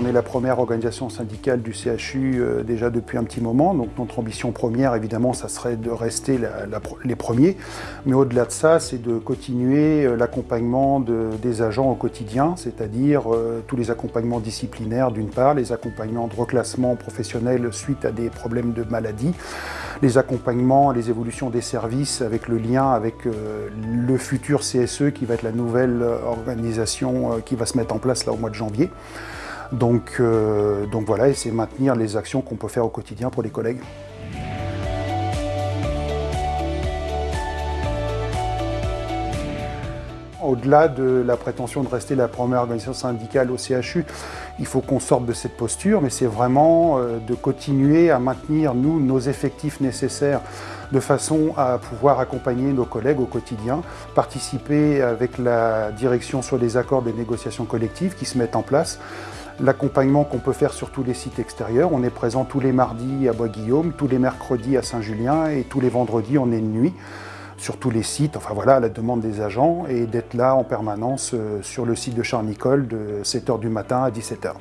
On est la première organisation syndicale du CHU euh, déjà depuis un petit moment. Donc notre ambition première, évidemment, ça serait de rester les premiers. Mais au-delà de ça, c'est de continuer euh, l'accompagnement des agents au quotidien, c'est-à-dire euh, tous les accompagnements disciplinaires d'une part, les accompagnements de reclassement professionnel suite à des problèmes de maladie, les accompagnements, les évolutions des services avec le lien avec le futur CSE qui va être la nouvelle organisation qui va se mettre en place là au mois de janvier. Donc, euh, donc voilà, et c'est maintenir les actions qu'on peut faire au quotidien pour les collègues. Au-delà de la prétention de rester la première organisation syndicale au CHU, il faut qu'on sorte de cette posture, mais c'est vraiment euh, de continuer à maintenir, nous, nos effectifs nécessaires de façon à pouvoir accompagner nos collègues au quotidien, participer avec la direction sur les accords des négociations collectives qui se mettent en place, l'accompagnement qu'on peut faire sur tous les sites extérieurs. On est présent tous les mardis à Bois-Guillaume, tous les mercredis à Saint-Julien et tous les vendredis on est nuit sur tous les sites, enfin voilà, à la demande des agents, et d'être là en permanence euh, sur le site de Charnicole de 7h du matin à 17h.